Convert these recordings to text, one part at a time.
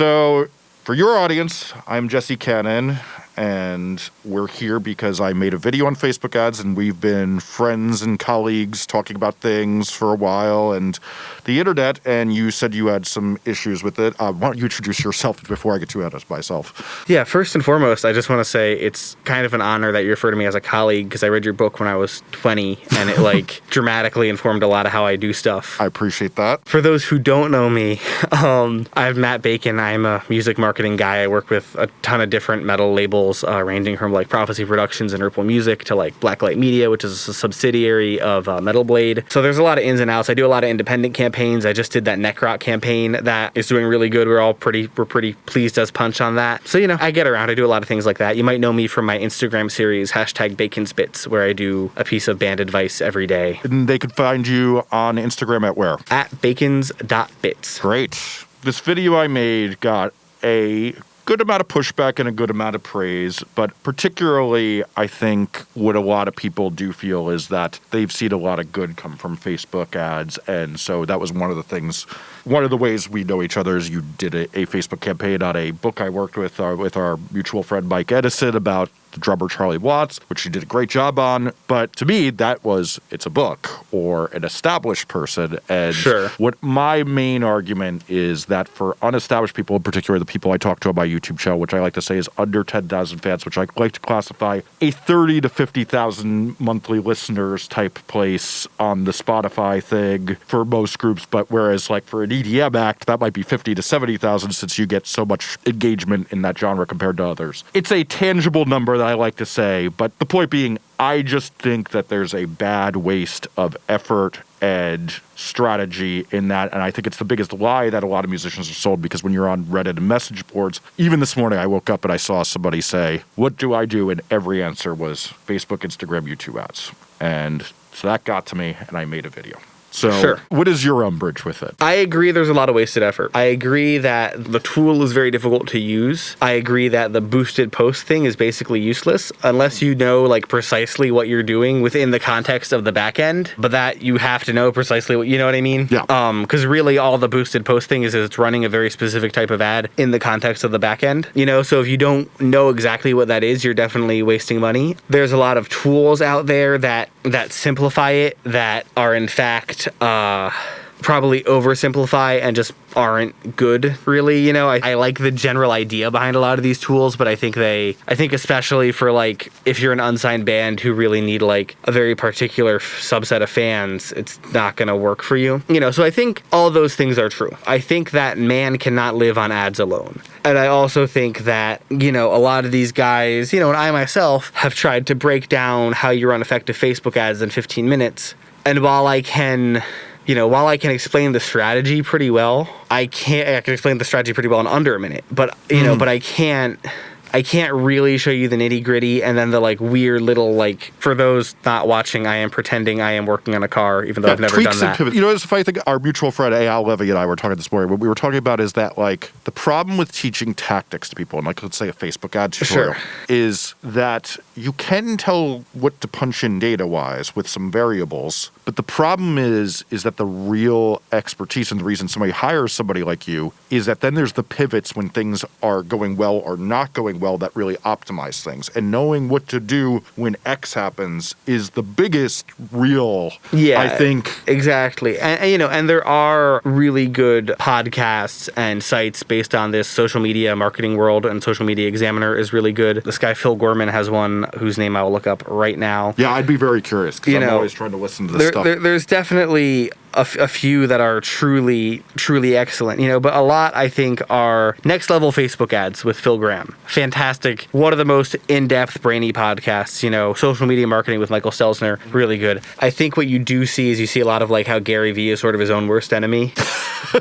So, for your audience, I'm Jesse Cannon, and we're here because I made a video on Facebook ads, and we've been friends and colleagues talking about things for a while, and the internet. And you said you had some issues with it. Uh, why don't you introduce yourself before I get too out of myself? Yeah, first and foremost, I just want to say it's kind of an honor that you refer to me as a colleague because I read your book when I was 20, and it like dramatically informed a lot of how I do stuff. I appreciate that. For those who don't know me, um, I'm Matt Bacon. I'm a music marketing guy. I work with a ton of different metal labels, uh, ranging from like Prophecy Productions and Ripple Music to like Blacklight Media, which is a subsidiary of uh, Metal Blade. So there's a lot of ins and outs. I do a lot of independent campaigns. I just did that Necrot campaign that is doing really good. We're all pretty we're pretty pleased as punch on that. So you know, I get around. I do a lot of things like that. You might know me from my Instagram series hashtag Bacon Spits, where I do a piece of band advice every day. And they could find you on Instagram at where? At bacons.bits. Great. This video I made got a good amount of pushback and a good amount of praise, but particularly, I think what a lot of people do feel is that they've seen a lot of good come from Facebook ads. And so that was one of the things, one of the ways we know each other is you did a, a Facebook campaign on a book I worked with, uh, with our mutual friend Mike Edison about the drummer Charlie Watts, which you did a great job on. But to me, that was it's a book or an established person. And Sure. what my main argument is that for unestablished people, in particular the people I talk to on my YouTube channel, which I like to say is under 10,000 fans, which I like to classify a 30 to 50,000 monthly listeners type place on the Spotify thing for most groups. But whereas like for an EDM act, that might be 50 to 70,000 since you get so much engagement in that genre compared to others. It's a tangible number that I like to say, but the point being, I just think that there's a bad waste of effort and strategy in that. And I think it's the biggest lie that a lot of musicians are sold because when you're on Reddit and message boards, even this morning I woke up and I saw somebody say, What do I do? And every answer was Facebook, Instagram, YouTube ads. And so that got to me and I made a video. So, Sure. what is your umbrage with it? I agree there's a lot of wasted effort. I agree that the tool is very difficult to use. I agree that the boosted post thing is basically useless unless you know like precisely what you're doing within the context of the back end, but that you have to know precisely what you know what I mean? Yeah. Um cuz really all the boosted post thing is is it's running a very specific type of ad in the context of the back end. You know, so if you don't know exactly what that is, you're definitely wasting money. There's a lot of tools out there that that simplify it that are in fact uh probably oversimplify and just aren't good really you know? I, I like the general idea behind a lot of these tools but i think they i think especially for like if you're an unsigned band who really need like a very particular f- subset of fans it's not to work for you you know? So i think all those things are true. I think that man cannot live on ads alone. And i also think that you know a lot of these guys you know and i myself have tried to break down how you run effective facebook ads in 15 minutes. And while i can you know, while I can explain the strategy pretty well, I can't. I can explain the strategy pretty well in under a minute. But you know, mm. but I can't. I can't really show you the nitty gritty and then the like weird little like. For those not watching, I am pretending I am working on a car, even though I've never done that. You know, it's funny thing. Our mutual friend Al Levy and I were talking this morning. What we were talking about is that like the problem with teaching tactics to people, and like let's say a Facebook ad tutorial, Sure. is that you can tell what to punch in data wise with some variables, but the problem is is that the real expertise and the reason somebody hires somebody like you is that then there's the pivots when things are going well or not going well that really optimize things, and knowing what to do when X happens is the biggest real. Yeah, I think exactly. And, and, you know, and there are really good podcasts and sites based on this social media marketing world, and Social Media Examiner is really good. This guy Phil Gorman has one whose name I will look up right now. Yeah, I'd be very curious because You I'm know, always trying to listen to this there, stuff. there- there's definitely a, f- a few that are truly, truly excellent, you know, but a lot I think are next level Facebook ads with Phil Graham. Fantastic. One of the most in depth, brainy podcasts, you know, social media marketing with Michael Stelzner. Really good. I think what you do see is you see a lot of like how Gary Vee is sort of his own worst enemy.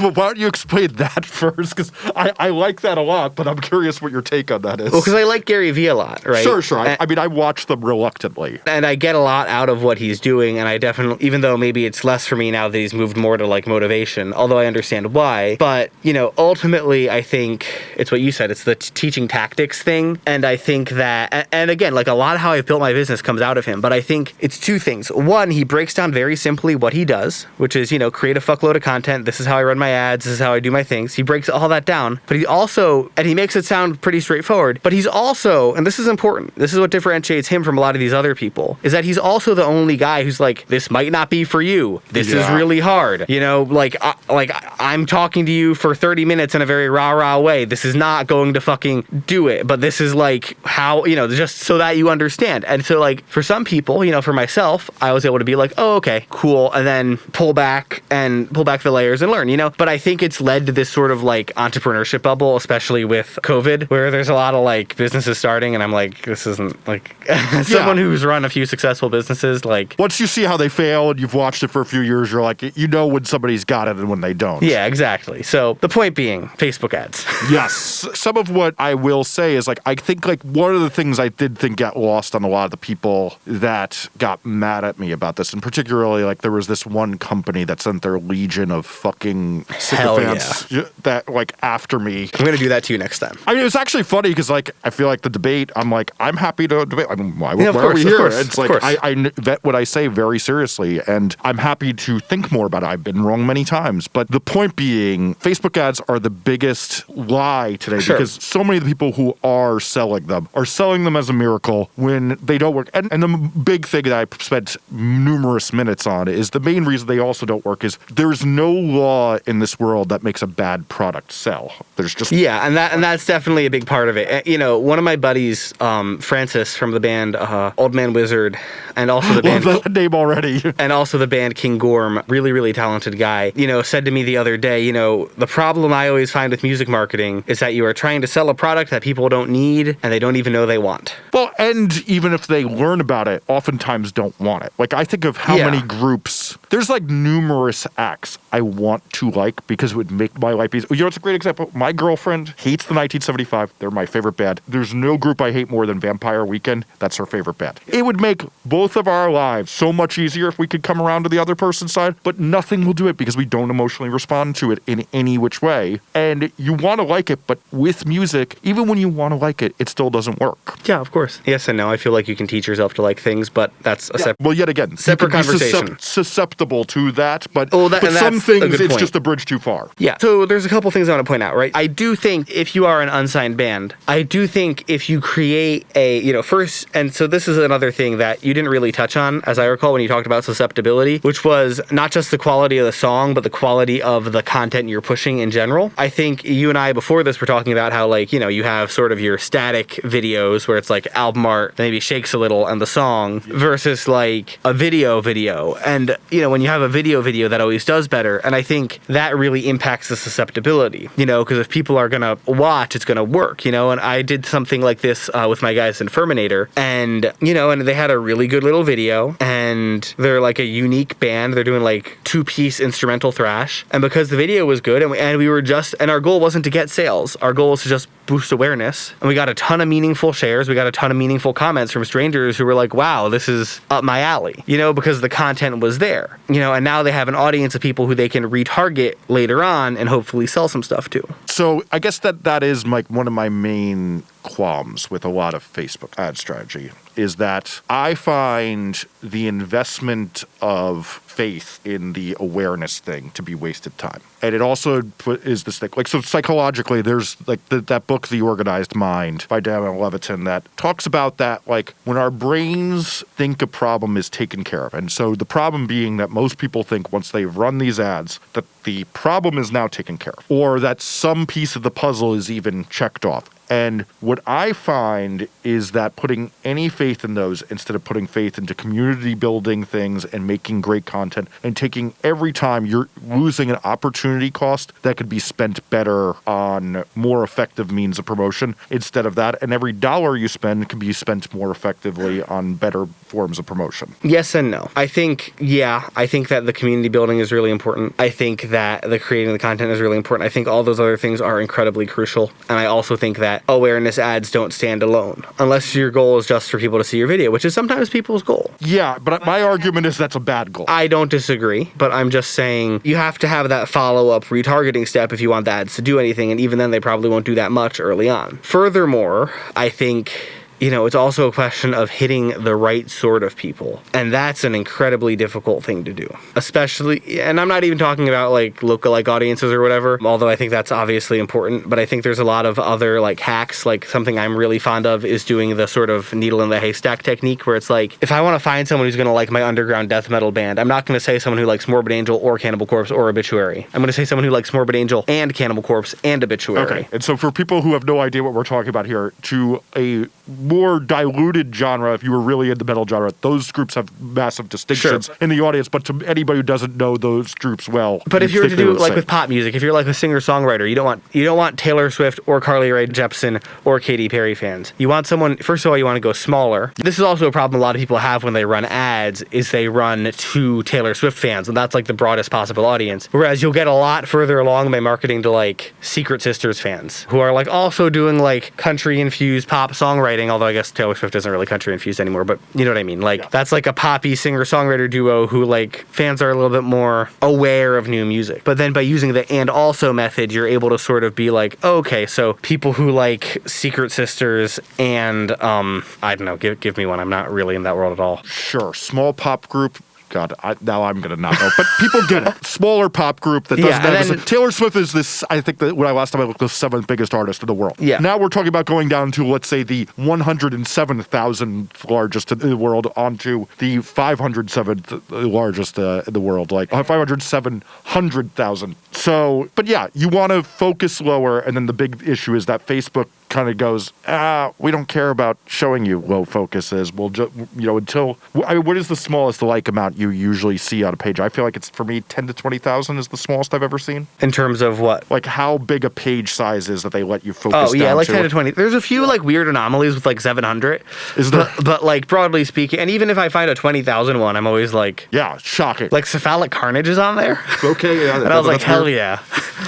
well, why don't you explain that first? Because I, I like that a lot, but I'm curious what your take on that is. Well, because I like Gary Vee a lot, right? Sure, sure. I, And- I mean, I watch them reluctantly. and I get a lot out of what he's doing, and I definitely, even though maybe it's less for me now that he's moved more to like motivation, although I understand why. But, you know, ultimately, I think it's what you said, it's the teaching tactics thing. And I think that, and again, like a lot of how I've built my business comes out of him, but I think it's two things. One, he breaks down very simply what he does, which is, you know, create a fuckload of content. This is how I run my ads. This is how I do my things. He breaks all that down, but he also, and he makes it sound pretty straightforward, but he's also, and this is important, this is what differentiates him from a lot of these other people, is that he's also the only guy who's like, this might not be for you. This is really hard. You know, like, I, like I'm talking to you for 30 minutes in a very rah rah way. This is not going to fucking do it, but this is like how, you know, just so that you understand. And so, like, for some people, you know, for myself, I was able to be like, oh, okay, cool. And then pull back and pull back the layers and learn, you know? But I think it's led to this sort of like entrepreneurship bubble, especially with COVID, where there's a lot of like businesses starting. And I'm like, this isn't like someone who's run a few successful businesses, like, Once you see how they fail and you've watched it for a few years, you're like, you know when somebody's got it and when they don't. yeah, exactly. So the point being, Facebook ads. Yes. Some of what I will say is like I think like one of the things I did think got lost on a lot of the people that got mad at me about this, and particularly like there was this one company that sent their legion of fucking sycophants that like after me. I'm gonna do that to you next time. I mean, it was actually funny because like I feel like the debate. I'm like I'm happy to debate. I mean, why, Yeah, why course, are we here? course, it's like. I, I vet what I say very seriously, and I'm happy to think more about it. I've been wrong many times, but the point being, Facebook ads are the biggest lie today Sure. because so many of the people who are selling them are selling them as a miracle when they don't work. And, and the big thing that I spent numerous minutes on is the main reason they also don't work is there's no law in this world that makes a bad product sell. There's just Yeah, and that and that's definitely a big part of it. You know, one of my buddies, um, Francis from the band uh, Old Man Wizard, and also the band name already. and also the band King Gorm, really, really talented guy, you know, said to me the other day, you know, the problem I always find with music marketing is that you are trying to sell a product that people don't need and they don't even know they want. Well, and even if they learn about it, oftentimes don't want it. Like I think of how Yeah. many groups. There's like numerous acts I want to like because it would make my life easier. You know, it's a great example. My girlfriend hates the 1975. They're my favorite band. There's no group I hate more than Vampire Weekend. That's her favorite band. It would make both of our lives so much easier if we could come around to the other person's side, but nothing will do it because we don't emotionally respond to it in any which way. And you want to like it, but with music, even when you want to like it, it still doesn't work. Yeah, of course. Yes and no. I feel like you can teach yourself to like things, but that's a separate. Well, yet again, Separate conversation. suscep- susceptible to that, but, Oh, that- but some things it's just a bridge too far. Yeah. So there's a couple things I want to point out, right? I do think if you are an unsigned band, I do think if you create a, you know, first, and so this is another thing that you didn't really touch on, as I recall, when you talked about susceptibility, which was not just the quality of the song, but the quality of the content you're pushing in general. I think you and I before this were talking about how, like, you know, you have sort of your static videos where it's like album art, maybe shakes a little, and the song versus like a video video. And, you know, when you have a video video, that always does better. And I think that really impacts the susceptibility, you know, because if people are to watch, it's to work, you know. And I did something like this uh, with my guys in Ferminator, and, you know, and they had a really good little video, and they're like a unique band. They're doing like two piece instrumental thrash. And because the video was good, and we, and we were just, and our goal wasn't to get sales, our goal was to just boost awareness. And we got a ton of meaningful shares. We got a ton of meaningful comments from strangers who were like, wow, this is up my alley, you know, because the content was there, you know, and now they have an audience of people who they can retarget later on and hopefully sell some stuff to. So I guess that that is like one of my main qualms with a lot of Facebook ad strategy is that I find the investment of faith in the awareness thing to be wasted time. And it also is this thing like so psychologically there's like the, that book The Organized Mind by Daniel Levitin that talks about that like when our brains think a problem is taken care of. And so the problem being that most people think once they've run these ads that the problem is now taken care of or that some piece of the puzzle is even checked off. And what I find is that putting any faith in those instead of putting faith into community building things and making great content and taking every time you're losing an opportunity cost that could be spent better on more effective means of promotion instead of that. And every dollar you spend can be spent more effectively on better forms of promotion. Yes and no. I think, yeah, I think that the community building is really important. I think that the creating the content is really important. I think all those other things are incredibly crucial. And I also think that that awareness ads don't stand alone unless your goal is just for people to see your video, which is sometimes people's goal. Yeah, but my argument is that's a bad goal. I don't disagree, but I'm just saying you have to have that follow up retargeting step if you want the ads to do anything, and even then, they probably won't do that much early on. Furthermore, I think you know, it's also a question of hitting the right sort of people. And that's an incredibly difficult thing to do. Especially, and I'm not even talking about like lookalike audiences or whatever, although I think that's obviously important. But I think there's a lot of other like hacks. Like something I'm really fond of is doing the sort of needle in the haystack technique where it's like, if I want to find someone who's going to like my underground death metal band, I'm not going to say someone who likes Morbid Angel or Cannibal Corpse or Obituary. I'm going to say someone who likes Morbid Angel and Cannibal Corpse and Obituary. Okay. And so for people who have no idea what we're talking about here, to a more diluted genre, if you were really in the metal genre, those groups have massive distinctions Sure. in the audience. But to anybody who doesn't know those groups well, But if you were to do like with pop music, if you're like a singer songwriter, you don't want you don't want Taylor Swift or Carly Rae Jepsen or Katy Perry fans. You want someone. First of all, you want to go smaller. This is also a problem a lot of people have when they run ads. Is they run to Taylor Swift fans, and that's like the broadest possible audience. Whereas you'll get a lot further along by marketing to like Secret Sisters fans who are like also doing like country infused pop songwriting. Although I guess Taylor Swift isn't really country infused anymore, but you know what I mean. Like Yeah. that's like a poppy singer songwriter duo who like fans are a little bit more aware of new music. But then by using the and also method, you're able to sort of be like, okay, so people who like Secret Sisters and um I don't know, give give me one. I'm not really in that world at all. sure, small pop group. God, I, now I'm gonna not know, but people get it. Smaller pop group that doesn't Yeah, have. then- Taylor Swift is this. I think that when I last time I looked, the seventh biggest artist in the world. Yeah. Now we're talking about going down to let's say the 107,000th largest in the world onto the 507th largest uh, in the world, like uh, 507,000. So, but yeah, you want to focus lower, and then the big issue is that Facebook kind of goes, ah, we don't care about showing you low focuses. We'll just, you know, until I mean, what is the smallest like amount you usually see on a page? I feel like it's for me 10 to 20,000 is the smallest I've ever seen. In terms of what? Like how big a page size is that they let you focus. Oh yeah, like to. ten to twenty. There's a few like weird anomalies with like seven hundred. Is there? But, but like broadly speaking, and even if I find a twenty thousand one, I'm always like, Yeah, shocking. like cephalic carnage is on there. okay, yeah, And I was like, hell yeah.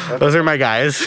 Those are my guys.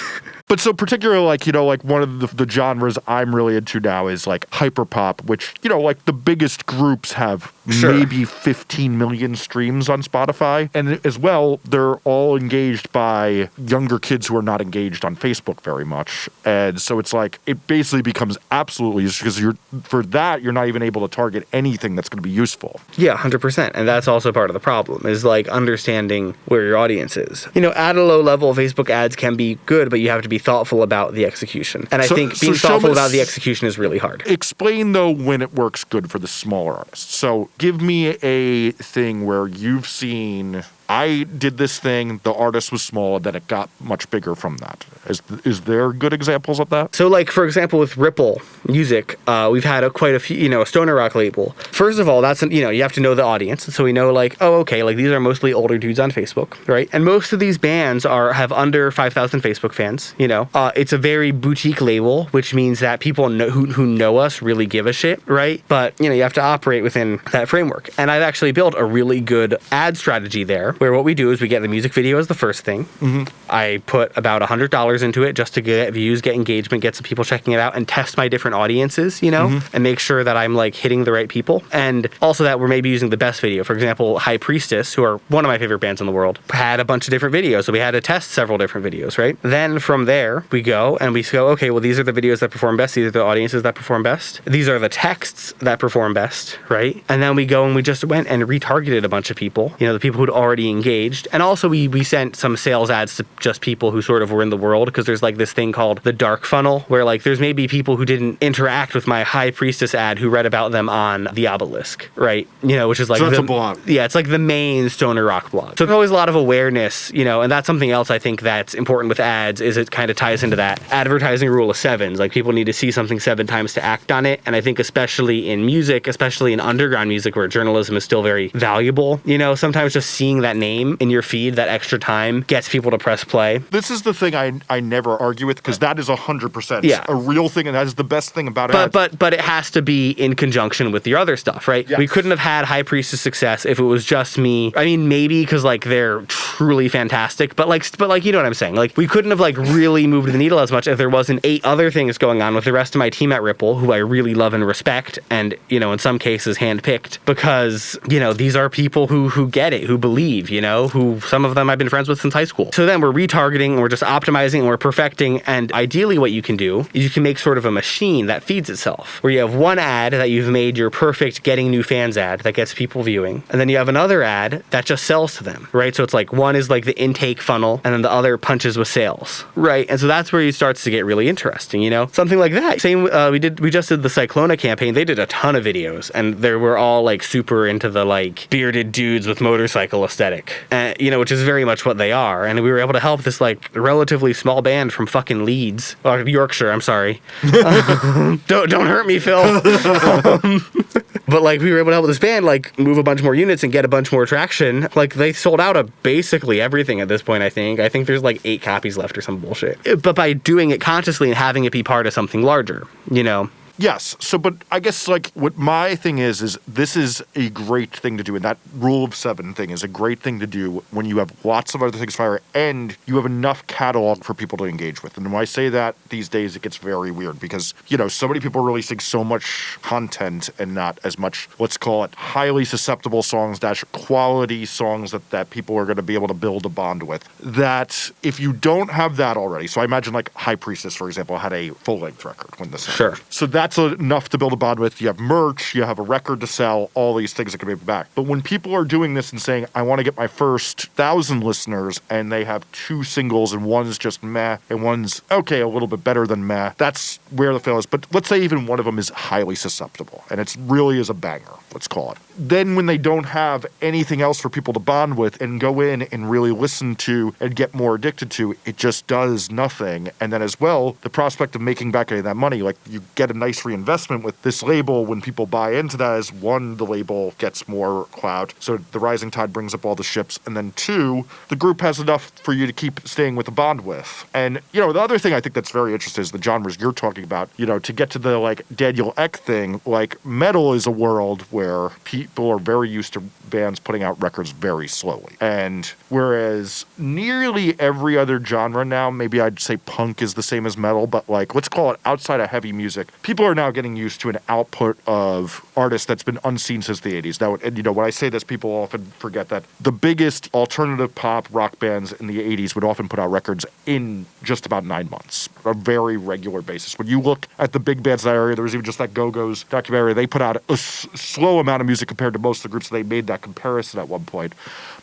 But so particularly like, you know, like one of the, the genres I'm really into now is like hyperpop, which, you know, like the biggest groups have Sure. maybe 15 million streams on Spotify. And as well, they're all engaged by younger kids who are not engaged on Facebook very much. And so it's like it basically becomes absolutely because you're for that you're not even able to target anything that's going to be useful. Yeah, hundred percent, and that's also part of the problem is like understanding where your audience is. You know, at a low level, Facebook ads can be good, but you have to be thoughtful about the execution. And I So- think being show thoughtful about the execution is really hard. Explain though when it works good for the smaller artists. So give me a thing where you've seen I did this thing, the artist was small, and then it got much bigger from that. Is is there good examples of that? So, like for example, with Ripple Music, uh, we've had a, quite a few, you know, a stoner rock label. First of all, that's you know you have to know the audience, so we know like, oh, okay, like these are mostly older dudes on Facebook, right? And most of these bands are have under five thousand Facebook fans. You know, uh, it's a very boutique label, which means that people know, who who know us really give a shit, right? But you know, you have to operate within that framework. And I've actually built a really good ad strategy there, where what we do is we get the music video as the first thing. Mm-hmm. I put about $100 into it just to get views, get engagement, get some people checking it out, and test my different audiences, you know, mm-hmm. and make sure that I'm like hitting the right people. And also that we're maybe using the best video. For example, High Priestess, who are one of my favorite bands in the world, had a bunch of different videos. So we had to test several different videos, right? Then from there, we go and we go, okay, well, these are the videos that perform best. These are the audiences that perform best. These are the texts that perform best, right? And then we go and we just went and retargeted a bunch of people, you know, the people who'd already engaged. And also we, we sent some sales ads to just people who sort of were in the world because there's like this thing called the dark funnel where like there's maybe people who didn't interact with my high priestess ad who read about them on the obelisk, right? You know, which is like So the, a blog. yeah, it's like the main stoner rock blog. So there's always a lot of awareness, you know, and that's something else I think that's important with ads is it kind of ties into that advertising rule of sevens. Like people need to see something seven times to act on it. And I think especially in music, especially in underground music where journalism is still very valuable, you know, sometimes just seeing that name in your feed, that extra time gets people to press play. This is the thing I I never argue with because that is hundred percent Yeah. a real thing, and that is the best thing about it. But but but it has to be in conjunction with your other stuff, right? Yes. We couldn't have had High Priestess success if it was just me. I mean, maybe because like they're truly fantastic, but like but like you know what I'm saying. Like we couldn't have like really moved the needle as much if there wasn't eight other things going on with the rest of my team at Ripple, who I really love and respect, and you know in some cases handpicked because you know these are people who who get it, who believe, you know, who some of them I've been friends with since high school. So then we're retargeting, and we're just optimizing, and we're perfecting, and ideally what you can do is you can make sort of a machine that feeds itself, where you have one ad that you've made your perfect getting new fans ad that gets people viewing, and then you have another ad that just sells to them, right? So it's like one is like the intake funnel, and then the other punches with sales, right? And so that's where it starts to get really interesting, you know, something like that. Same, uh, we did, we just did the Cyclona campaign. They did a ton of videos, and they were all like super into the like bearded dudes with motorcycle aesthetic, uh, you know, which is very much what they are. And we were able to help this like relatively small band from fucking Leeds, or Yorkshire. I'm sorry. don't don't hurt me, Phil. Um, but like we were able to help this band like move a bunch more units and get a bunch more traction. Like they sold out of basically everything at this point. I think. I think there's like eight copies left or some bullshit. But by doing it consciously and having it be part of something larger, you know. Yes. So, but I guess like what my thing is is this is a great thing to do, and that rule of seven thing is a great thing to do when you have lots of other things fire and you have enough catalog for people to engage with. And when I say that these days, it gets very weird because you know so many people are releasing so much content and not as much. Let's call it highly susceptible songs dash quality songs that that people are going to be able to build a bond with. That if you don't have that already, so I imagine like High Priestess, for example, had a full length record when this Sure. happened. So that's enough to build a bond with. You have merch, you have a record to sell, all these things that can be back. But when people are doing this and saying, I want to get my first thousand listeners, and they have two singles and one's just meh and one's okay, a little bit better than meh, that's where the fail is. But let's say even one of them is highly susceptible and it really is a banger, let's call it. Then when they don't have anything else for people to bond with and go in and really listen to and get more addicted to, it just does nothing. And then as well, the prospect of making back any of that money, like you get a nice reinvestment with this label when people buy into that is one, the label gets more clout. So the rising tide brings up all the ships. And then two, the group has enough for you to keep staying with the bond with. And, you know, the other thing I think that's very interesting is the genres you're talking about. You know, to get to the like Daniel Ek thing, like metal is a world where people are very used to bands putting out records very slowly. And whereas nearly every other genre now, maybe I'd say punk is the same as metal, but like let's call it outside of heavy music, people are now getting used to an output of artists that's been unseen since the 80s. Now, and you know, when I say this, people often forget that the biggest alternative pop rock bands in the 80s would often put out records in just about nine months, a very regular basis. When you look at the big bands in that area, there was even just that Go Go's documentary, they put out a s- slow amount of music compared to most of the groups. They made that comparison at one point.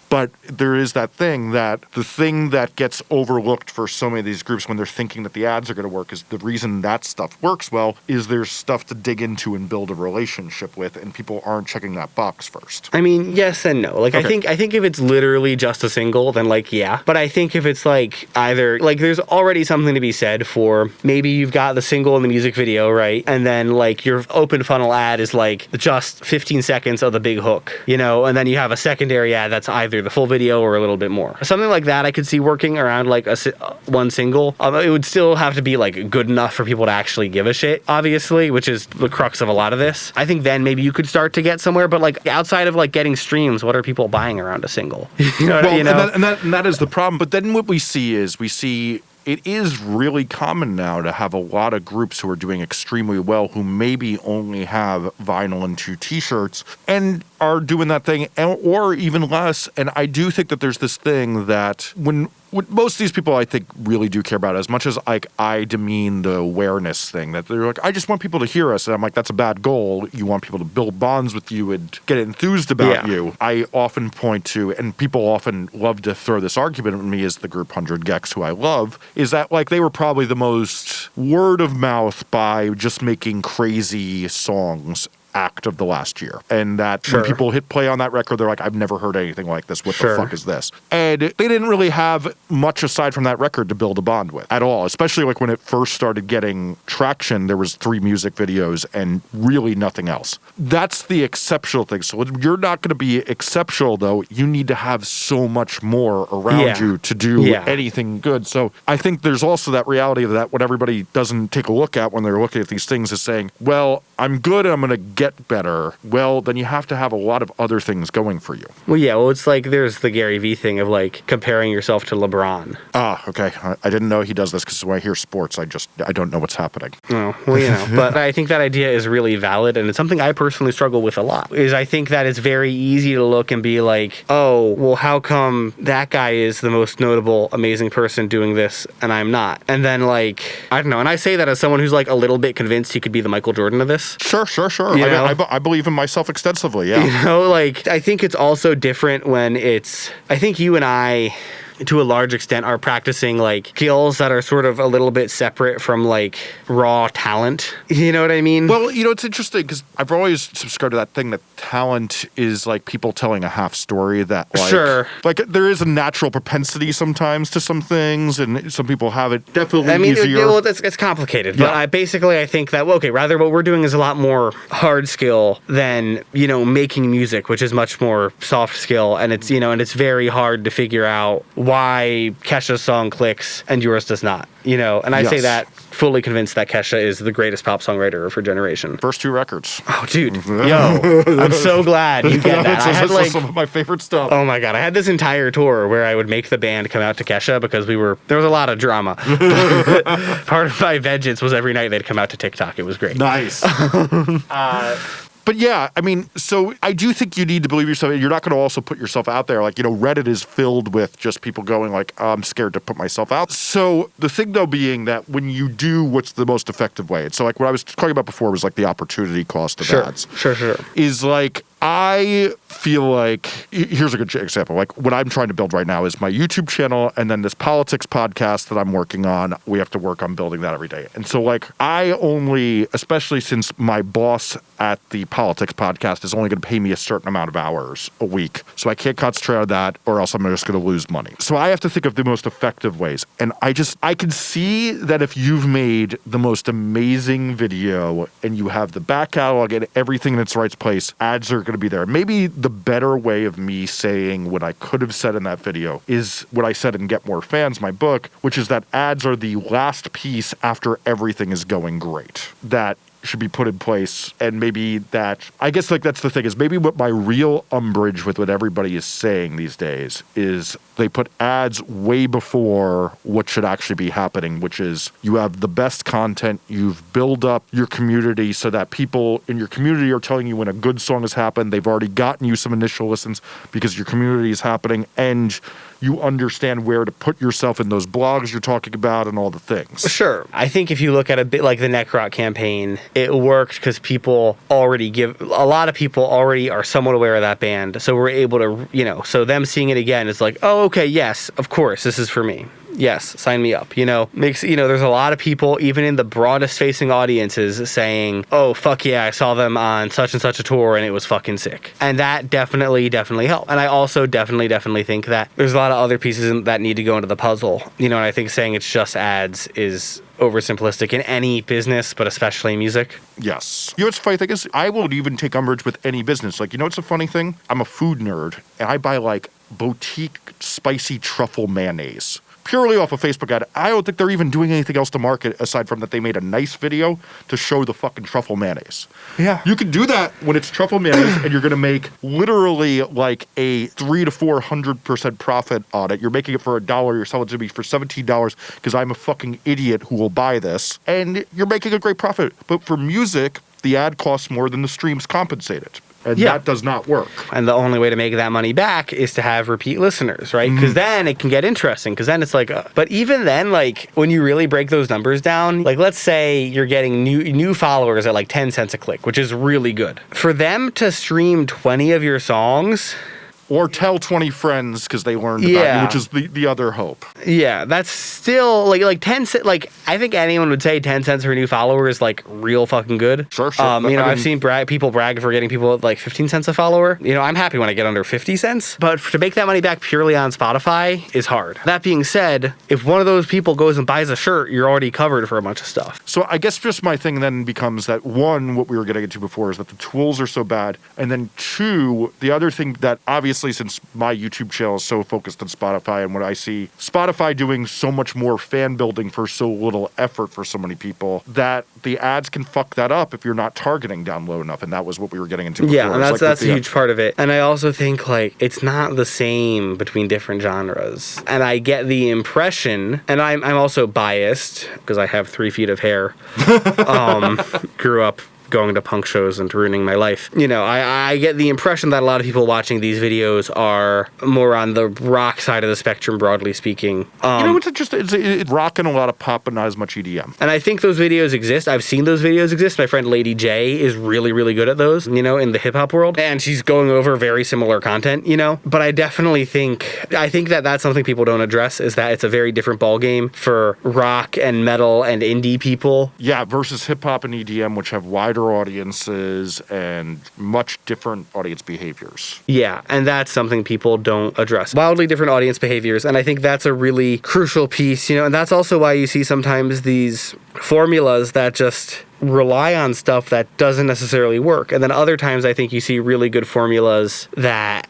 But there is that thing that the thing that gets overlooked for so many of these groups when they're thinking that the ads are going to work is the reason that stuff works well is there's stuff to dig into and build a relationship with, and people aren't checking that box first. I mean, yes and no. Like I think I think if it's literally just a single, then like yeah. But I think if it's like either like there's already something to be said for maybe you've got the single and the music video, right? And then like your open funnel ad is like just 15 seconds of the big hook, you know, and then you have a secondary ad that's either the full video or a little bit more. Something like that I could see working around like a uh, one single. Um, it would still have to be like good enough for people to actually give a shit, obviously, which is the crux of a lot of this. I think then maybe you could start to get somewhere, but like outside of like getting streams, what are people buying around a single? you know, Well, you know? and, that, and, that, and that is the problem. But then what we see is we see it is really common now to have a lot of groups who are doing extremely well who maybe only have vinyl and two t-shirts and are doing that thing and, or even less and i do think that there's this thing that when what most of these people I think really do care about as much as like I demean the awareness thing that they're like I just want people to hear us and I'm like that's a bad goal you want people to build bonds with you and get enthused about Yeah. you I often point to and people often love to throw this argument at me as the group 100 gecs who I love is that like they were probably the most word of mouth by just making crazy songs act of the last year. And that Sure. when people hit play on that record, they're like, I've never heard anything like this. What Sure. the fuck is this? And they didn't really have much aside from that record to build a bond with at all. Especially like when it first started getting traction, there was three music videos and really nothing else. That's the exceptional thing. So you're not going to be exceptional though. You need to have so much more around Yeah. you to do Yeah. anything good. So I think there's also that reality of that what everybody doesn't take a look at when they're looking at these things is saying, well, I'm good and I'm going to get better. Well, then you have to have a lot of other things going for you. Well, yeah. Well, it's like there's the Gary Vee thing of like comparing yourself to LeBron. Ah, okay. I- didn't know he does this because when I hear sports, I just I don't know what's happening. Oh, well, you know, but I think that idea is really valid, and it's something I personally struggle with a lot. Is I think that it's very easy to look and be like, oh, well, how come that guy is the most notable, amazing person doing this, and I'm not? And then like, I don't know. And I say that as someone who's like a little bit convinced he could be the Michael Jordan of this. Sure, sure, sure. You know? I, I believe in myself extensively. Yeah. You know, like I think it's also different when it's. I think you and I. To a large extent, are practicing like skills that are sort of a little bit separate from like raw talent. You know what I mean? Well, you know, it's interesting because I've always subscribed to that thing that talent is like people telling a half story that, like, Sure. like there is a natural propensity sometimes to some things, and some people have it definitely I mean, it, well, it's, it's complicated, but I basically I think that well, okay, rather what we're doing is a lot more hard skill than you know making music, which is much more soft skill, and it's you know and it's very hard to figure out why Kesha's song clicks and yours does not. You know, and I say that fully convinced that Kesha is the greatest pop songwriter of her generation. First two records. Oh, dude, yo, I'm so glad you get that. I That's- had like. some of my favorite stuff. Oh my god, I had this entire tour where I would make the band come out to Kesha because we were there was a lot of drama. Part of my vengeance was every night they'd come out to TikTok. It was great. Nice. Uh, but yeah, I mean, so I do think you need to believe yourself. You're not going to also put yourself out there. Like, you know, Reddit is filled with just people going like, I'm scared to put myself out. So the thing though being that when you do what's the most effective way. So like what I was talking about before was like the opportunity cost of Sure, ads. sure, sure. Is like I feel like here's a good example. Like what I'm trying to build right now is my YouTube channel and then this politics podcast that I'm working on. We have to work on building that every day. And so like I only, especially since my boss at the politics podcast is only going to pay me a certain amount of hours a week, so I can't concentrate on that, or else I'm just going to lose money. So I have to think of the most effective ways. And I just I can see that if you've made the most amazing video and you have the back catalog and everything in its right place, ads are going to be there. Maybe the better way of me saying what I could have said in that video is what I said in Get More Fans, my book, which is that ads are the last piece after everything is going great. That should be put in place and maybe that i guess like that's the thing is maybe what my real umbrage with what everybody is saying these days is they put ads way before what should actually be happening which is you have the best content you've built up your community so that people in your community are telling you when a good song has happened they've already gotten you some initial listens because your community is happening and you understand where to put yourself in those blogs you're talking about and all the things Sure. I think if you look at a bit like the Necrot campaign, it worked because people already give a lot of people already are somewhat aware of that band. So we're able to, you know, so them seeing it again is like, oh, okay, yes, of course, this is for me. Yes, sign me up. You know, makes, you know, there's a lot of people, even in the broadest facing audiences, saying, oh, fuck yeah, I saw them on such and such a tour and it was fucking sick. And that definitely, definitely helped. And I also definitely, definitely think that there's a lot of other pieces that need to go into the puzzle. You know, and I think saying it's just ads is oversimplistic in any business, but especially music. Yes. You know what's funny thing is? I won't even take umbrage with any business. Like, you know what's a funny thing? I'm a food nerd, and I buy like boutique spicy truffle mayonnaise. Purely off a Facebook ad. I don't think they're even doing anything else to market aside from that they made a nice video to show the fucking truffle mayonnaise. Yeah. You can do that when it's truffle mayonnaise and you're gonna make literally like a three to four hundred percent profit on it. You're making it for a dollar, you're selling it to me for seventeen dollars because I'm a fucking idiot who will buy this. And you're making a great profit. But for music, the ad costs more than the streams compensate it. And Yeah. that does not work. And the only way to make that money back is to have repeat listeners, right? Because then it can get interesting. Because then it's like, uh, but even then, like when you really break those numbers down, like let's say you're getting new new followers at like ten cents a click, which is really good. For them to stream twenty of your songs, Or tell 20 friends because they learned about Yeah. you, which is the, the other hope. Yeah, that's still like like ten cent. Like I think anyone would say ten cents for a new follower is like real fucking good. Sure, sure. Um, you know, I I've seen brag, people brag for getting people at like fifteen cents a follower. You know, I'm happy when I get under fifty cents. But to make that money back purely on Spotify is hard. That being said, if one of those people goes and buys a shirt, you're already covered for a bunch of stuff. So I guess just my thing then becomes that one, what we were getting into before is that the tools are so bad, and then two, the other thing that obviously since my YouTube channel is so focused on Spotify and what I see Spotify doing so much more fan building for so little effort for so many people that the ads can fuck that up if you're not targeting down low enough, and that was what we were getting into. Before. Yeah, and that's like that's a the- huge part of it. And I also think like it's not the same between different genres. And I get the impression, and I'm I'm also biased because I have three feet of hair. um, grew up going to punk shows and ruining my life. You know, I, I get the impression that a lot of people watching these videos are more on the rock side of the spectrum, broadly speaking. Um, You know, it's just It's, it's rocking a lot of pop, but not as much EDM. and I think those videos exist. I've seen those videos exist. My friend Lady J is really, really good at those, you know, in the hip hop world. And she's going over very similar content, you know. But I definitely think, I think that that's something people don't address is that it's a very different ballgame for rock and metal and indie people. Yeah, versus hip hop and EDM, which have wider audiences and much different audience behaviors. Yeah, and that's something people don't address. Wildly different audience behaviors, and I think that's a really crucial piece, you know, and that's also why you see sometimes these formulas that just rely on stuff that doesn't necessarily work. And then other times I think you see really good formulas that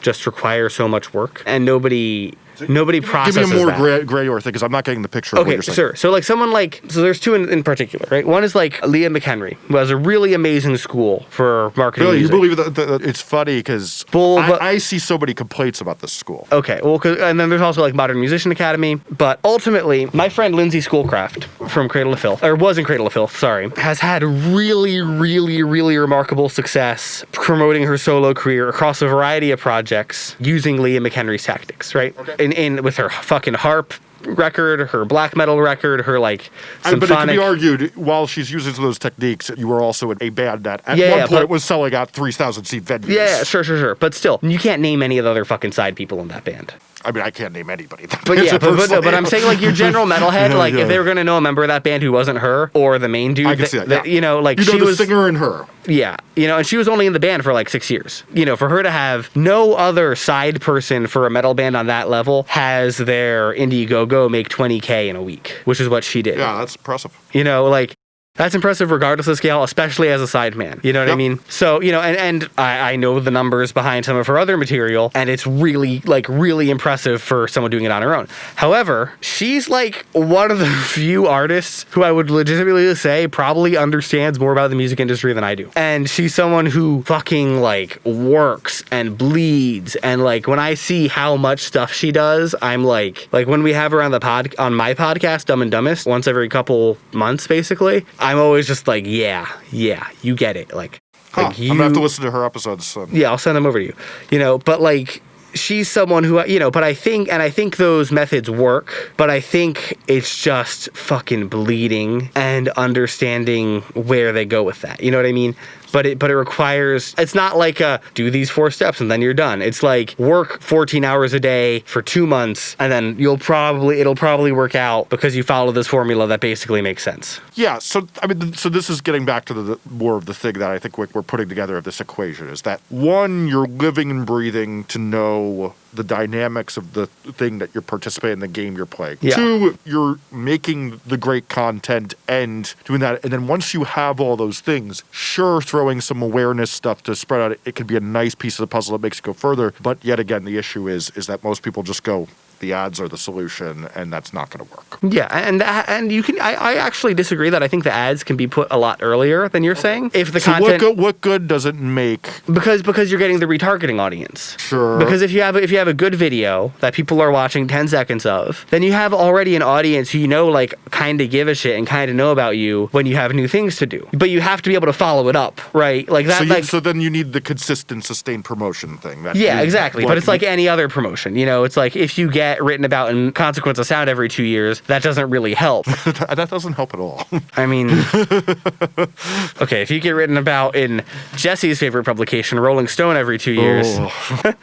just require so much work and nobody nobody processes Give me a more that. gray, gray or thing, because I'm not getting the picture of what Okay, you're saying. sure. So like someone like so there's two in, in particular, right? One is like Leah McHenry, who has a really amazing school for marketing. Really, you music. believe that, that it's funny because Bull, I, I see so many complaints about this school. Okay, well, and then there's also like Modern Musician Academy. But ultimately, my friend Lindsay Schoolcraft from Cradle of Filth, or was in Cradle of Filth, sorry, has had really, really, really remarkable success promoting her solo career across a variety of projects using Leah McHenry's tactics, right? Okay. In, in with her fucking harp record, her black metal record, her like I- but it can be argued while she's using some of those techniques, you were also in a band that at Yeah, one yeah, point was selling out 3,000 seat venues. yeah, yeah, sure, sure, sure. But still, you can't name any of the other fucking side people in that band. I mean, I can't name anybody. But yeah, but, but, no, but I'm saying like your general metalhead, Yeah, like yeah. if they were gonna know a member of that band who wasn't her or the main dude, I can that- see that. that, yeah. you know, like you know she the was, singer and her. yeah, you know, and she was only in the band for like six years. You know, for her to have no other side person for a metal band on that level has their Indiegogo make 20k in a week, which is what she did. Yeah, that's impressive. You know, like that's impressive regardless of scale, especially as a side man. You know what I mean? So, you know, and, and I, I know the numbers behind some of her other material, and it's really, like, really impressive for someone doing it on her own. However, she's like one of the few artists who I would legitimately say probably understands more about the music industry than I do. And she's someone who fucking, like, works and bleeds. And, like, when I see how much stuff she does, I'm like, like, when we have her on the pod, on my podcast, Dumb and Dumbest, once every couple months, basically, I'm always just like, yeah, yeah, you get it. Like, Huh. like I'm gonna have to listen to her episodes. So. yeah, I'll send them over to you. You know, but like she's someone who you know, but I think and I think those methods work, but I think it's just fucking bleeding and understanding where they go with that. You know what I mean? But it but it requires it's not like a do these four steps and then you're done. It's like work 14 hours a day for 2 months and then you'll probably it'll probably work out because you follow this formula that basically makes sense. Yeah, so I mean, so this is getting back to the, the more of the thing that I think we're putting together of this equation is that one, you're living and breathing to know the dynamics of the thing that you're participating in the game you're playing. Yeah. Two, you're making the great content and doing that, and then once you have all those things, sure, throwing some awareness stuff to spread out, it could be a nice piece of the puzzle that makes it go further. But yet again, the issue is is that most people just go. The ads are the solution, and that's not going to work. Yeah, and and you can. I, I actually disagree that I think the ads can be put a lot earlier than you're saying. If the So what good, what good does it make because because you're getting the retargeting audience. Sure. Because if you have if you have a good video that people are watching 10 seconds of, then you have already an audience who you know like kind of give a shit and kind of know about you when you have new things to do. But you have to be able to follow it up, right? Like that So, you, like so then you need the consistent, sustained promotion thing. That yeah, exactly. what But it's like any other promotion. You know, it's like if you get get written about in Consequence of Sound every two years, that doesn't really help. that, doesn't help at all. I mean, okay, if you get written about in Jesse's favorite publication, Rolling Stone, every two years. Oh.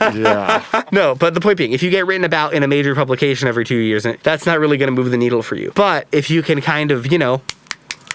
yeah. No, but the point being, if you get written about in a major publication every two years, that's not really going to move the needle for you. But if you can kind of, you know,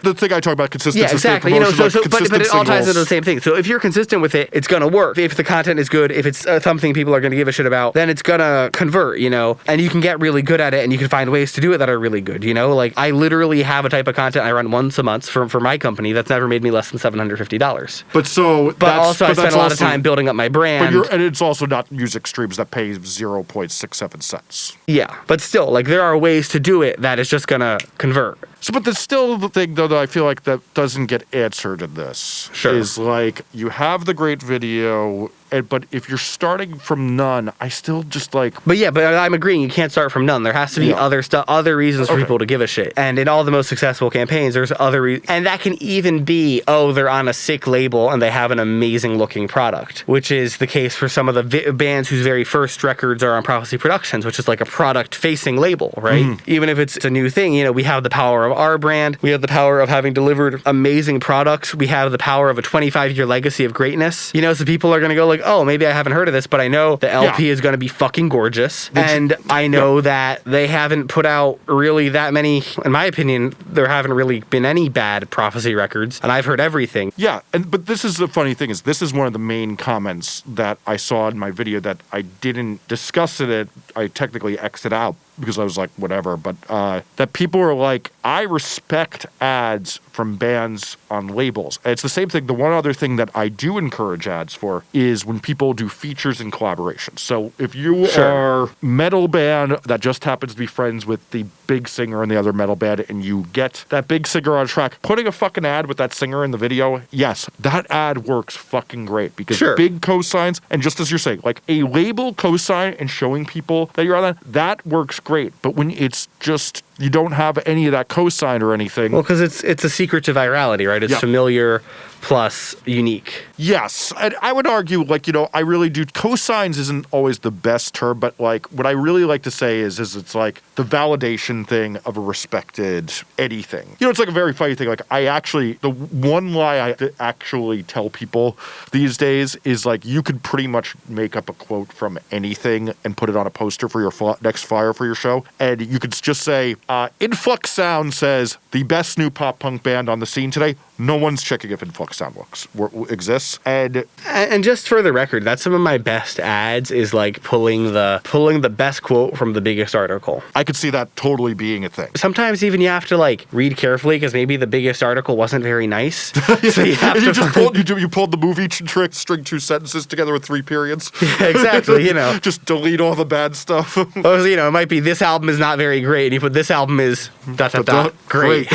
The thing I talk about consistency. yeah, exactly. You know, so, so like but, but it all ties into the same thing. So if you're consistent with it, it's gonna work. If the content is good, if it's uh, something people are gonna give a shit about, then it's gonna convert. You know, and you can get really good at it, and you can find ways to do it that are really good. You know, like I literally have a type of content I run once a month for for my company that's never made me less than seven hundred fifty dollars. But so, But also, I spend a lot of time building up my But brand. you're, and it's also not music streams that pay zero point six seven cents. Yeah, but still, like there are ways to do it that is just gonna convert. So, but there's still the thing though that I feel like that doesn't get answered in this. Sure. Is like you have the great video, and but if you're starting from none, I still just like But yeah, but I'm agreeing. You can't start from none. There has to be Yeah. other stuff, other reasons for Okay. people to give a shit. And in all the most successful campaigns, there's other, re- and that can even be, oh, they're on a sick label and they have an amazing looking product, which is the case for some of the vi- bands whose very first records are on Prophecy Productions, which is like a product facing label, right? Mm-hmm. Even if it's a new thing, you know, we have the power of our brand, we have the power of having delivered amazing products, we have the power of a 25 year legacy of greatness. You know, so people are going to go like, oh, maybe I haven't heard of this, but I know the LP Yeah. is going to be fucking gorgeous. And I know that they haven't put out really that many, in my opinion, there haven't really been any bad prophecy records. And I've heard everything. Yeah, and but this is the funny thing is this is one of the main comments that I saw in my video that I didn't discuss it. I technically exit out because I was like whatever, but uh, that people are like I respect ads from bands on labels. And it's the same thing. The one other thing that I do encourage ads for is when people do features and collaborations. So if you Sure. are metal band that just happens to be friends with the big singer in the other metal band and you get that big singer on track, putting a fucking ad with that singer in the video, yes, that ad works fucking great because Sure. big cosigns and just as you're saying, like a label cosign and showing people that you're on that, that works great. But when it's just you don't have any of that cosign or anything. Well, because it's it's a secret to virality, right? It's familiar plus unique. Yes, and I would argue, like you know, I really do. Cosigns isn't always the best term, but like what I really like to say is, is it's like the validation thing of a respected anything. You know, it's like a very funny thing. Like I actually, the one lie I actually tell people these days is like you could pretty much make up a quote from anything and put it on a poster for your fl- next flyer for your show, and you could just say, uh, "Influx Sound says the best new pop punk band on the scene today." No one's checking if Influx Sound looks w- exists, and And just for the record, that's some of my best ads is like pulling the pulling the best quote from the biggest article. I could see that totally being a thing. Sometimes even you have to like read carefully because maybe the biggest article wasn't very nice. so you have you just pulled you, do, you pulled the movie trick, string two sentences together with three periods. exactly, you know. just delete all the bad stuff. Well, you know, it might be this album is not very great, and you put this album is dot dot dot great.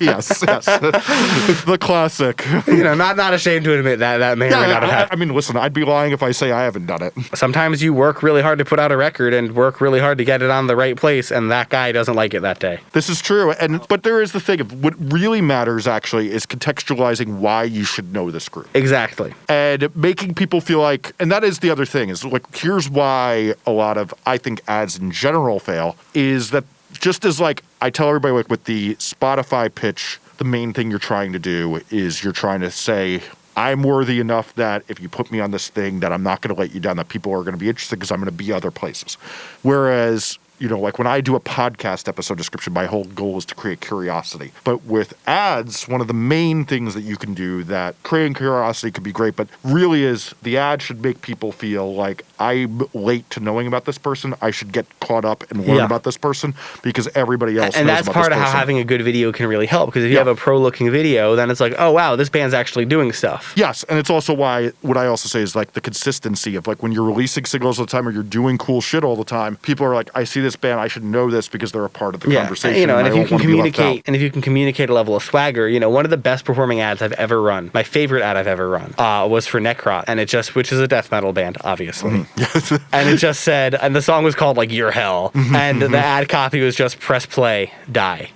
yes, yes. The classic. you know, not not ashamed to admit that that may or may Yeah, not have I, I mean, listen, I'd be lying if I say I haven't done it. Sometimes you work really hard to put out a record and work really hard to get it on the right place, and that guy doesn't like it that day. This is true, and but there is the thing of what really matters actually is contextualizing why you should know this group. Exactly. and making people feel like and that is the other thing is like here's why a lot of i think ads in general fail is that just as like i tell everybody like with the spotify pitch the main thing you're trying to do is you're trying to say i'm worthy enough that if you put me on this thing that i'm not going to let you down that people are going to be interested because i'm going to be other places whereas you know, like when I do a podcast episode description, my whole goal is to create curiosity. But with ads, one of the main things that you can do that creating curiosity could be great, but really is the ad should make people feel like I'm late to knowing about this person. I should get caught up and learn Yeah. about this person because everybody else and that's part of how having a good video can really help because if you Yeah. have a pro looking video then it's like oh wow this band's actually doing stuff Yes, and it's also why what I also say is like the consistency of like when you're releasing singles all the time or you're doing cool shit all the time. People are like, I see this band, I should know this because they're a part of the yeah conversation. you know and I if you can wanna be left communicate and if you can communicate a level of swagger you know one of the best performing ads i've ever run my favorite ad i've ever run uh, was for necrot and it just which is a death metal band obviously Mm-hmm. and it just said and the song was called like your hell. Mm-hmm, and the ad copy was just press play die.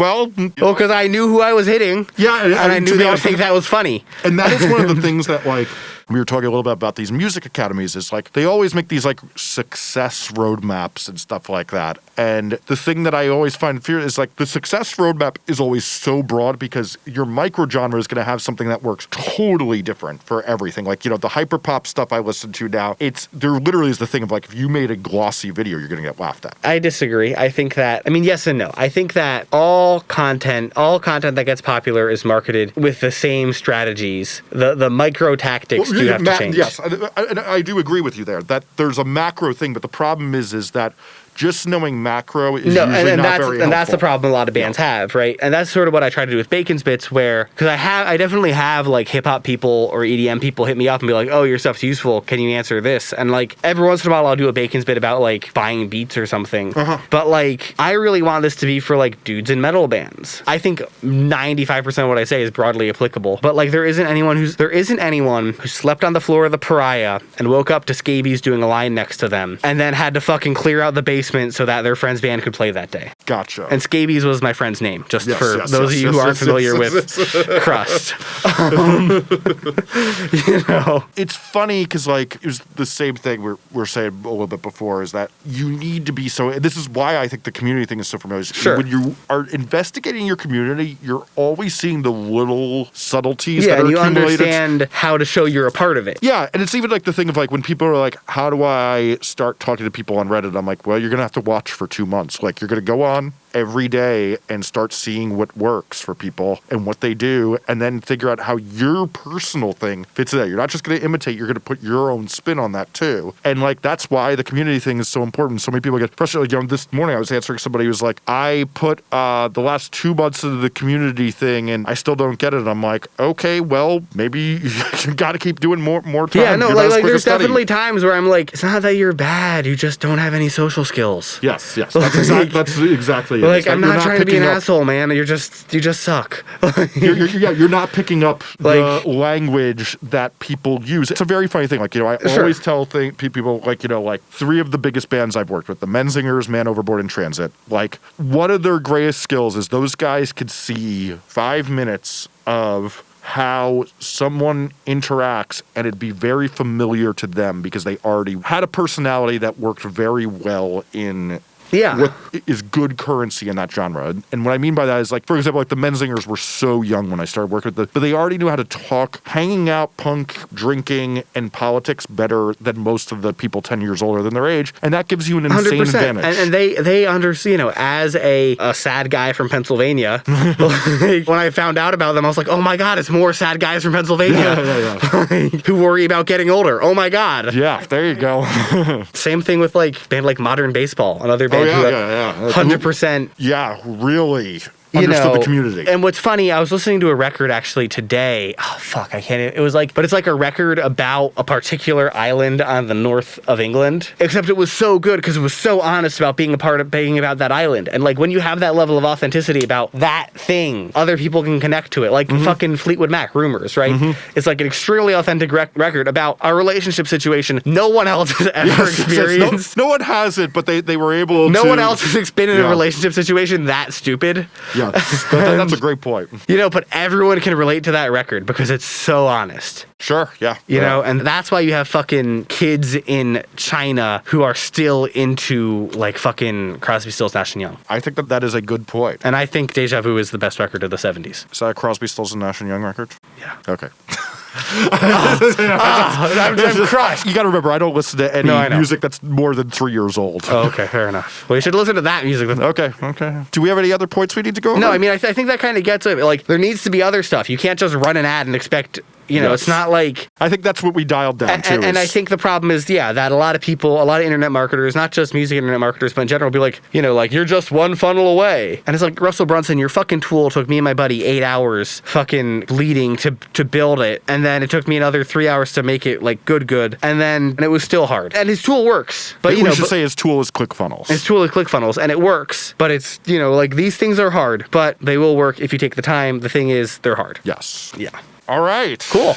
Well, well because i knew who i was hitting. Yeah, and- and i and knew they would think that was funny. and that is one of the things that like we were talking a little bit about these music academies. It's like they always make these like success roadmaps and stuff like that. And the thing that I always find fear is like the success roadmap is always so broad because your micro genre is going to have something that works totally different for everything. Like you know the hyper pop stuff I listen to now. It's there literally is the thing of like if you made a glossy video, you're going to get laughed at. I disagree. I think that I mean yes and no. I think that all content, all content that gets popular is marketed with the same strategies. The the micro tactics do have ma- to change. Yes, and I, I do agree with you there. That there's a macro thing, but the problem is is that just knowing macro is No, usually and, and not that's very and that's the problem a lot of bands have, right? And that's sort of what I try to do with Bacon's Bits, where because I have, I definitely have like hip hop people or EDM people hit me up and be like, "Oh, your stuff's useful. Can you answer this?" And like every once in a while, I'll do a Bacon's Bit about like buying beats or something. Uh-huh. But like, I really want this to be for like dudes in metal bands. I think ninety five percent of what I say is broadly applicable. But like, there isn't anyone who's there isn't anyone who slept on the floor of the Pariah and woke up to scabies doing a line next to them, and then had to fucking clear out the basement so that their friend's band could play that day. Gotcha. And Scabies was my friend's name, just Yes, for yes, those yes, of you who aren't familiar with Crust. Um, you know, it's funny because like it was the same thing we're, we're saying a little bit before is that you need to be so and this is why i think the community thing is so familiar Sure. when you are investigating your community you're always seeing the little subtleties yeah, that are and you accumulated understand how to show you're a part of it. yeah, and it's even like the thing of like when people are like, "How do I start talking to people on Reddit?" I'm like, "Well, you're gonna have to watch for two months. Like, you're gonna go on every day and start seeing what works for people and what they do, and then figure out how your personal thing fits in there. You're not just gonna imitate; you're gonna put your own spin on that too. And like that's why the community thing is so important. So many people get frustrated. Like, you know, this morning I was answering somebody who was like, "I put uh, the last two months into the community thing, and I still don't get it." I'm like, "Okay, well, maybe you got to keep doing more more time." Yeah, no, You're like, like there's definitely times where I'm like, it's not that you're bad, you just don't have any social skills. Yes, yes. That's, exact, that's exactly it. Like that I'm you're not trying to be an up- asshole, man. You're just you just suck. You're, you're, yeah, you're not picking up Like- the language that people use. It's a very funny thing. Like, you know, I Sure. always tell thing, people, like, you know, like three of the biggest bands I've worked with, the Menzingers, Man Overboard, and Transit. Like, one of their greatest skills is those guys could see five minutes of how someone interacts and it'd be very familiar to them because they already had a personality that worked very well in Yeah. what is good currency in that genre. And what I mean by that is like, for example, like the Menzingers were so young when I started working with them, but they already knew how to talk, hanging out, punk, drinking, and politics better than most of the people 10 years older than their age. And that gives you an insane Hundred percent, advantage. and, and they they understand. You know, as a, a sad guy from Pennsylvania, like, when I found out about them, I was like, oh my god, it's more sad guys from Pennsylvania yeah, yeah, who worry about getting older. Oh my god. yeah, there you go. Same thing with like band like Modern Baseball, another oh, yeah, yeah, yeah. hundred percent Yeah, really you understood know, the community. And what's funny, I was listening to a record actually today. Oh fuck, I can't. It was like, but it's like a record about a particular island on the north of England. Except it was so good because it was so honest about being a part of being about that island. And like when you have that level of authenticity about that thing, other people can connect to it. Like Mm-hmm. fucking Fleetwood Mac, Rumors, right? It's like an extremely authentic rec- record about a relationship situation no one else has ever Yes, yes, yes. experienced. No, no one has it, but they, they were able to. No to. one else has been in Yeah. a relationship situation that stupid. Yeah, that- that- that's a great point. You know, but everyone can relate to that record because it's so honest. Sure, yeah. You yeah. know, and that's why you have fucking kids in China who are still into like fucking Crosby, Stills, Nash and Young. I think that that is a good point. And I think Deja Vu is the best record of the 70s. Is that a Crosby, Stills, and Nash and Young record? Yeah. Okay. I'm, I'm crushed. You got to remember, I don't listen to any No, music that's more than three years old. Oh, okay, fair enough. Well, you should listen to that music. Okay, okay. Do we have any other points we need to go over? No, I mean, I, th- I think that kind of gets it. Like, there needs to be other stuff. You can't just run an ad and expect, you know, Yes. it's not like I think that's what we dialed down and, to. and, I think the problem is, yeah, that a lot of people, a lot of internet marketers, not just music internet marketers, but in general, be like, you know, like you're just one funnel away. And it's like Russell Brunson, your fucking tool took me and my buddy eight hours fucking bleeding to to build it, and then it took me another three hours to make it like good, good, and then and it was still hard. And his tool works, but we you know, should but- say his tool is ClickFunnels. his tool is ClickFunnels, and it works. But it's you know, like these things are hard, but they will work if you take the time. The thing is, they're hard. yes. Yeah. All right. Cool.